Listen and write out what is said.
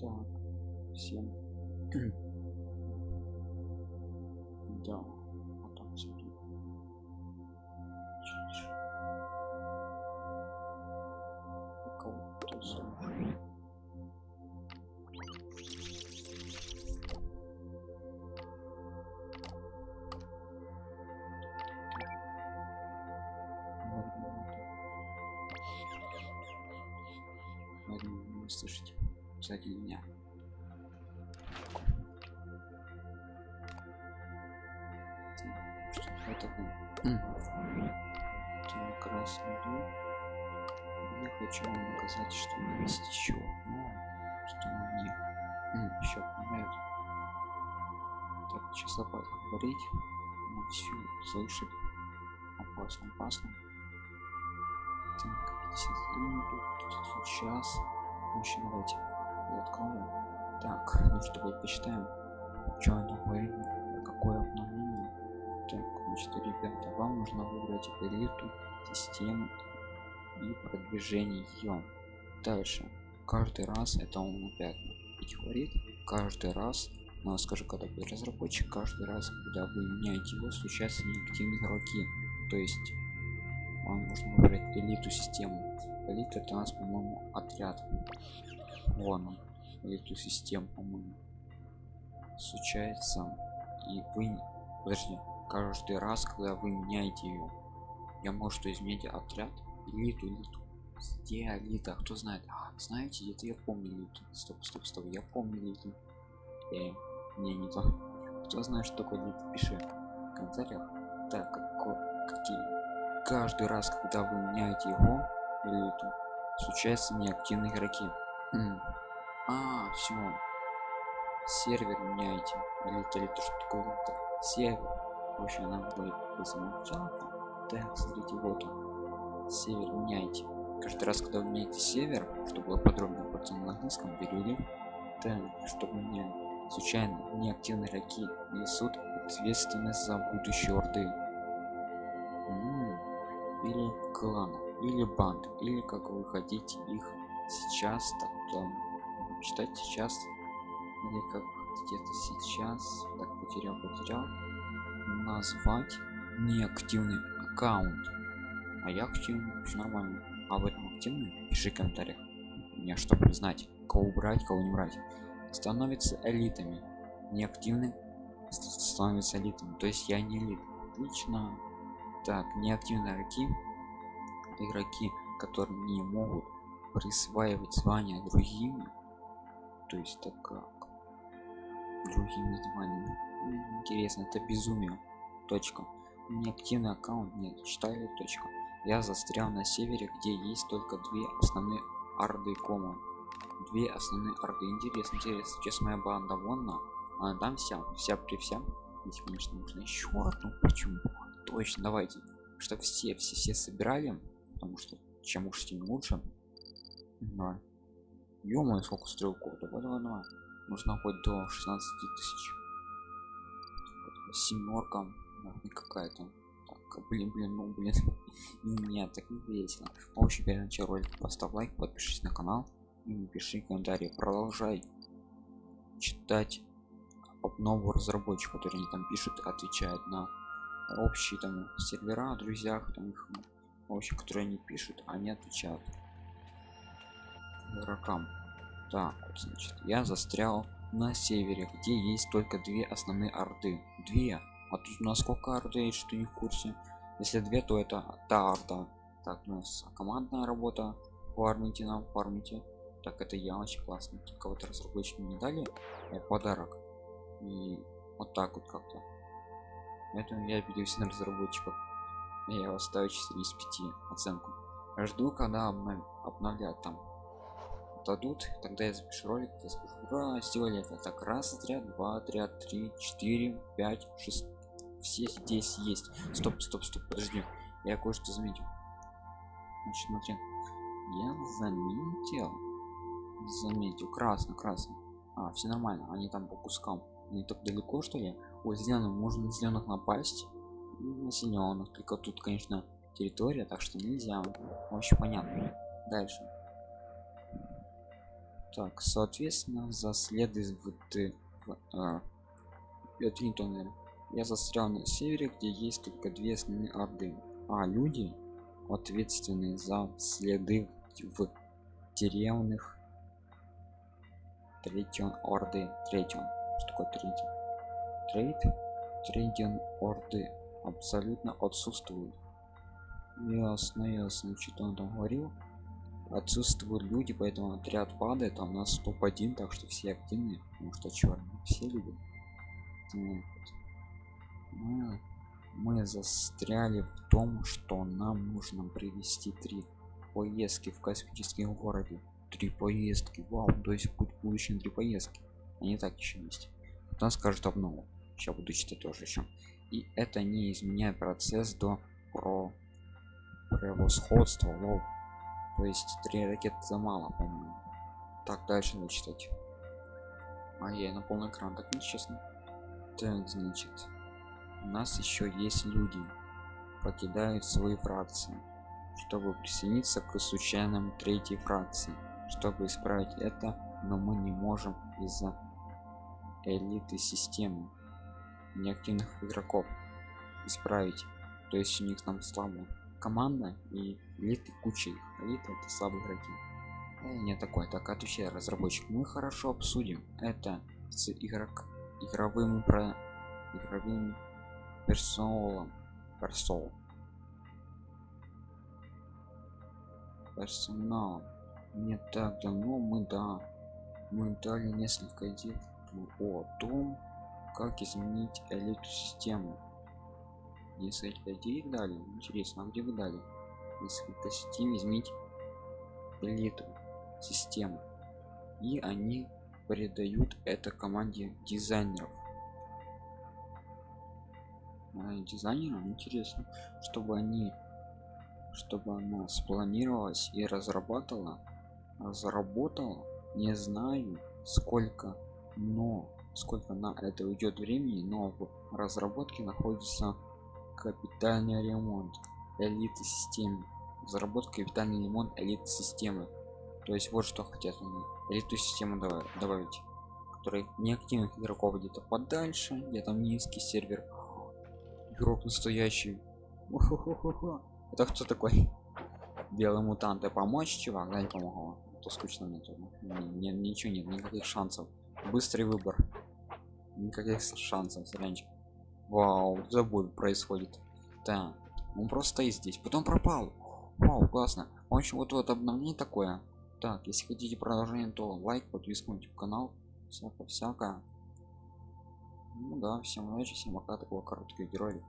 Так, всем. да, вот так смотри. Кого-то слушаю. Слышите сзади меня. Что это было я хочу вам показать что у меня есть еще одно что мне еще помогает так сейчас опасно говорить мы все слышит опасно опасно. Так тут сейчас. Еще давайте я открою. Так ну что мы почитаем. Что она говорит какое обновление? Так значит ребята вам нужно выбрать элиту систему и продвижение. Ее дальше. Каждый раз это он опять говорит. Каждый раз но скажу когда вы разработчик каждый раз когда вы меняете его случаются неактивные игроки. То есть вам нужно выбрать элиту систему. Элита это у нас по моему отряд вон он элиту систему по моему случается и вы подожди каждый раз когда вы меняете ее я может изменить отряд? Элиту элиту где элита кто знает? А, знаете это я помню элиту стоп стоп стоп я помню элиту э, не не то кто знает что такое элита пиши в комментариях. Так какой какие? Каждый раз когда вы меняете его элиту случаются неактивные игроки а все сервер меняете элита элита что такое элита сервер. В общем она будет замолчала. Так смотрите вот он. Север меняйте каждый раз когда вы меняете север чтобы было подробно просто на английском перевели так чтобы меня случайно неактивные игроки несут ответственность за будущее орды. Или клана или банд или как вы хотите их сейчас так там читать сейчас или как где-то сейчас так потерял потерял. Назвать неактивный аккаунт. А я активный нормально. А в этом активный пиши в комментариях. Мне чтобы знать кого брать кого не брать? Становится элитами. Неактивный становится элитами. То есть я не элит. Отлично. Так неактивные игроки игроки которые не могут присваивать звания другими. То есть так как другими званиями интересно это безумие. Точка. Неактивный аккаунт. Нет читали точка. Я застрял на севере где есть только две основные арды кома. Две основные арды интересно интересно. Сейчас моя банда вонна она там вся вся при всем. Здесь конечно нужно еще одну. Почему? Точно давайте. Что все все все собирали потому что чем уж тем лучше да ё сколько стрелков. Давай давай давай нужно хоть до 16 тысяч. Семерка какая-то. Так блин блин ну блин. Нет так не весело. В общем перед началом поставь лайк подпишись на канал и напиши комментарий. Продолжай читать об нового разработчика который они там пишут отвечают на общие там сервера друзьях там их общем которые они пишут. Они отвечают игрокам. Так значит я застрял на севере где есть только две основные орды. Две. А тут у нас сколько орды что не в курсе. Если две то это та орда. Так у нас командная работа. Фармите нам фармите. Так это я очень классно кого-то разработчики не дали. Э, подарок. И вот так вот как-то. Поэтому я обиделся на разработчиков. Я ставлю 4 из 5 оценку. Жду когда обнов... обновлят там дадут тогда я запишу ролик я скажу ура сделали это так раз отряд два отряд три четыре пять шесть все здесь есть стоп стоп стоп подожди я кое-что заметил. Значит смотри я заметил заметил красно красно а все нормально они там по кускам. Не так далеко что ли? Ой зеленым можно на зеленых напасть на зеленых только тут конечно территория так что нельзя. Вообще понятно. Дальше так соответственно за в а, это не то я застрял на севере где есть только две основные орды. А люди ответственные за следы в деревных третьем орды третьем. Что такое третий трейд трейден орды абсолютно отсутствует. Ясно ясно что он там говорил отсутствуют люди поэтому отряд падает а у нас топ-1 так что все активные потому что черные все любят мы, мы застряли в том что нам нужно привести три поездки в космическом городе три поездки вау то есть путь будущем три поездки. Они так еще есть. Потом скажет обнову сейчас буду читать тоже еще и это не изменяет процесс до про превосходства лол то есть три ракеты за мало по-моему. Так дальше надо читать. А я на полный экран так нечестно так значит у нас еще есть люди покидают свои фракции чтобы присоединиться к случайным третьей фракции. Чтобы исправить это но мы не можем из-за элиты системы неактивных игроков исправить. То есть у них там слабо команда и элиты куча их. Элита это слабые игроки. Э, не такой. Так отвечаю разработчик. Мы хорошо обсудим это с игрок игровым про игровым персоналом. Персол персоналом не так давно мы да мы дали несколько идей о том как изменить элиту систему несколько идей дали интересно а где вы дали? Несколько систем изменить элиту систему. И они передают это команде дизайнеров. А, дизайнерам интересно чтобы они чтобы она спланировалась и разрабатывала. Заработала не знаю сколько но сколько на это уйдет времени но в разработке находится капитальный ремонт элиты системы заработка капитальный ремонт элиты системы. То есть вот что хотят они. Элиту систему добавить который неактивных игроков где-то подальше где там низкий сервер. Игрок настоящий. Это кто такой? Белый мутант. И помочь чувак? Да не помогло. То скучно мне тут. Ничего нет никаких шансов. Быстрый выбор. Никаких шансов сранчик вау забой происходит. Да он просто стоит здесь. Потом пропал. Вау классно. В общем вот вот обновление такое. Так если хотите продолжение то лайк подписку на канал. Всякое ну да всем удачи всем пока. Такого коротких героев